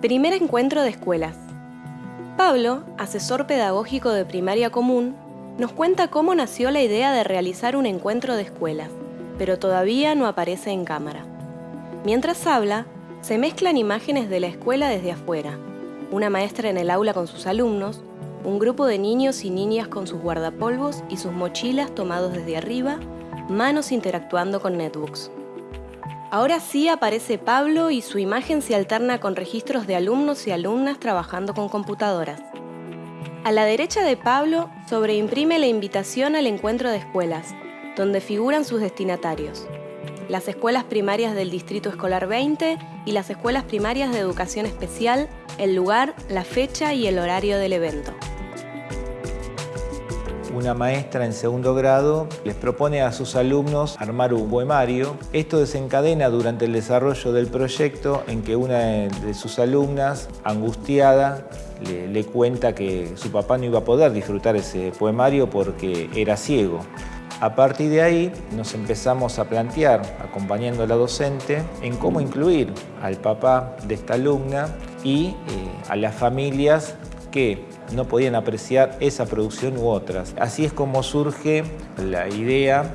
Primer encuentro de escuelas. Pablo, asesor pedagógico de primaria común, nos cuenta cómo nació la idea de realizar un encuentro de escuelas, pero todavía no aparece en cámara. Mientras habla, se mezclan imágenes de la escuela desde afuera, una maestra en el aula con sus alumnos, un grupo de niños y niñas con sus guardapolvos y sus mochilas tomados desde arriba, manos interactuando con netbooks. Ahora sí aparece Pablo y su imagen se alterna con registros de alumnos y alumnas trabajando con computadoras. A la derecha de Pablo sobreimprime la invitación al encuentro de escuelas, donde figuran sus destinatarios. Las escuelas primarias del Distrito Escolar 20 y las escuelas primarias de educación especial, el lugar, la fecha y el horario del evento una maestra en segundo grado les propone a sus alumnos armar un poemario. Esto desencadena durante el desarrollo del proyecto en que una de sus alumnas, angustiada, le, cuenta que su papá no iba a poder disfrutar ese poemario porque era ciego. A partir de ahí nos empezamos a plantear, acompañando a la docente, en cómo incluir al papá de esta alumna y eh, a las familias que no podían apreciar esa producción u otras. Así es como surge la idea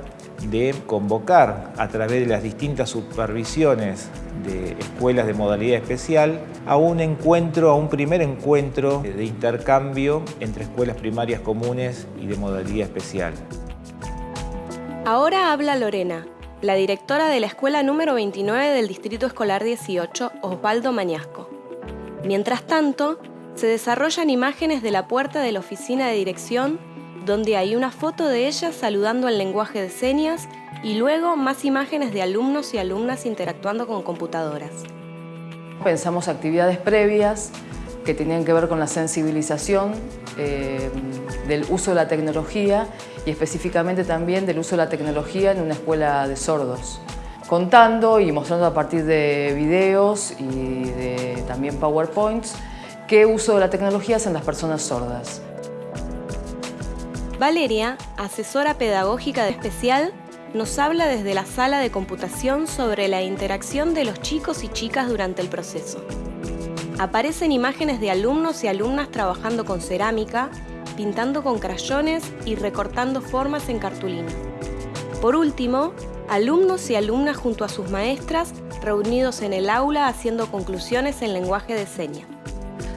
de convocar a través de las distintas supervisiones de escuelas de modalidad especial a un encuentro, a un primer encuentro de intercambio entre escuelas primarias comunes y de modalidad especial. Ahora habla Lorena, la directora de la escuela número 29 del Distrito Escolar 18, Osvaldo Mañasco. Mientras tanto, se desarrollan imágenes de la puerta de la oficina de dirección, donde hay una foto de ella saludando en lenguaje de señas y luego más imágenes de alumnos y alumnas interactuando con computadoras. Pensamos actividades previas que tenían que ver con la sensibilización eh, del uso de la tecnología y específicamente también del uso de la tecnología en una escuela de sordos contando y mostrando a partir de videos y de también PowerPoints qué uso de la tecnología hacen las personas sordas. Valeria, asesora pedagógica de especial, nos habla desde la sala de computación sobre la interacción de los chicos y chicas durante el proceso. Aparecen imágenes de alumnos y alumnas trabajando con cerámica, pintando con crayones y recortando formas en cartulina. Por último, alumnos y alumnas junto a sus maestras reunidos en el aula haciendo conclusiones en lenguaje de señas.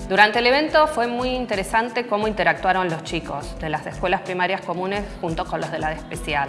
Durante el evento fue muy interesante cómo interactuaron los chicos de las escuelas primarias comunes junto con los de la de especial.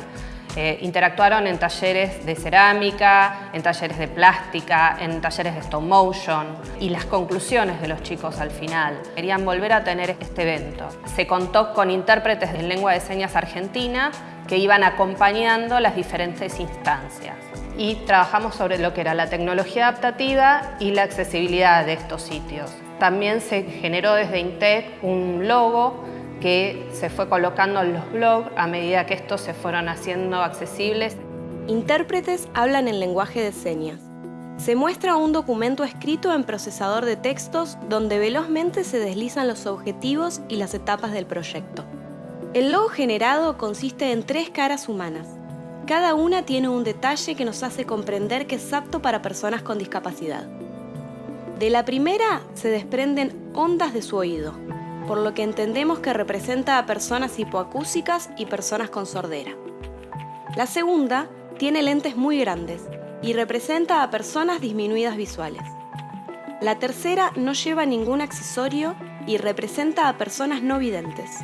Eh, interactuaron en talleres de cerámica, en talleres de plástica, en talleres de stop motion y las conclusiones de los chicos al final. Querían volver a tener este evento. Se contó con intérpretes de lengua de señas argentina que iban acompañando las diferentes instancias y trabajamos sobre lo que era la tecnología adaptativa y la accesibilidad de estos sitios. También se generó desde INTEC un logo que se fue colocando en los blogs a medida que estos se fueron haciendo accesibles. Intérpretes hablan en lenguaje de señas. Se muestra un documento escrito en procesador de textos donde velozmente se deslizan los objetivos y las etapas del proyecto. El logo generado consiste en tres caras humanas. Cada una tiene un detalle que nos hace comprender que es apto para personas con discapacidad. De la primera se desprenden ondas de su oído, por lo que entendemos que representa a personas hipoacúsicas y personas con sordera. La segunda tiene lentes muy grandes y representa a personas disminuidas visuales. La tercera no lleva ningún accesorio y representa a personas no videntes.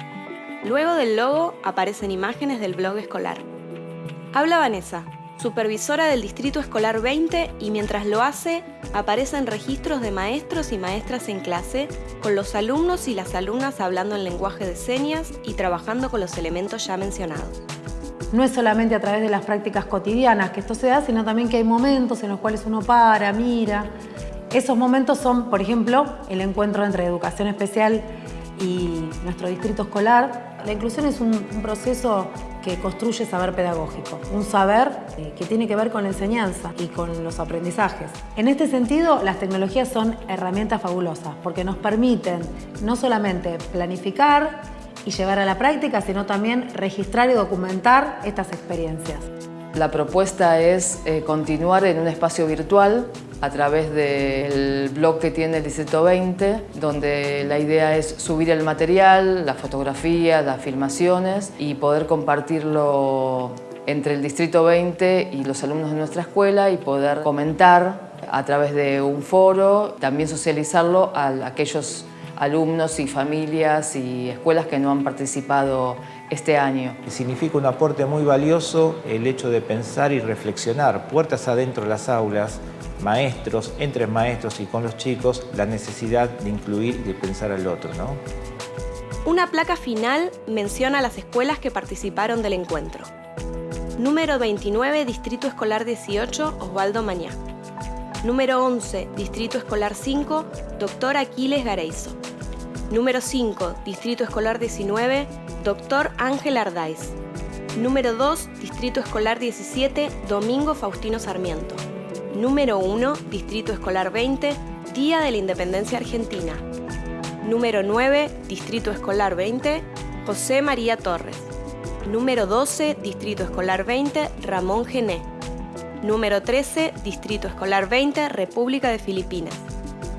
Luego del logo aparecen imágenes del blog escolar. Habla Vanessa, supervisora del Distrito Escolar 20 y mientras lo hace, aparecen registros de maestros y maestras en clase, con los alumnos y las alumnas hablando en lenguaje de señas y trabajando con los elementos ya mencionados. No es solamente a través de las prácticas cotidianas que esto se da, sino también que hay momentos en los cuales uno para, mira. Esos momentos son, por ejemplo, el encuentro entre educación especial y nuestro distrito escolar. La inclusión es un, proceso que construye saber pedagógico, un saber eh, que tiene que ver con la enseñanza y con los aprendizajes. En este sentido, las tecnologías son herramientas fabulosas porque nos permiten no solamente planificar y llevar a la práctica, sino también registrar y documentar estas experiencias. La propuesta es eh, continuar en un espacio virtual a través del blog que tiene el Distrito 20, donde la idea es subir el material, las fotografías, las filmaciones y poder compartirlo entre el Distrito 20 y los alumnos de nuestra escuela y poder comentar a través de un foro, también socializarlo a aquellos alumnos y familias y escuelas que no han participado este año. Significa un aporte muy valioso el hecho de pensar y reflexionar puertas adentro de las aulas, maestros, entre maestros y con los chicos, la necesidad de incluir y de pensar al otro. Una placa final menciona las escuelas que participaron del encuentro. Número 29, Distrito Escolar 18, Osvaldo Mañá. Número 11, Distrito Escolar 5, Doctor Aquiles Gareizo. Número 5, Distrito Escolar 19, Doctor Ángel Ardáiz. Número 2, Distrito Escolar 17, Domingo Faustino Sarmiento. Número 1, Distrito Escolar 20, Día de la Independencia Argentina. Número 9, Distrito Escolar 20, José María Torres. Número 12, Distrito Escolar 20, Ramón Gené. Número 13, Distrito Escolar 20, República de Filipinas.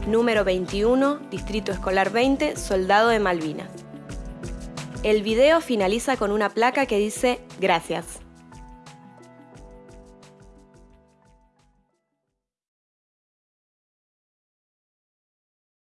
Número 21, Distrito Escolar 20, Soldado de Malvinas. El video finaliza con una placa que dice Gracias.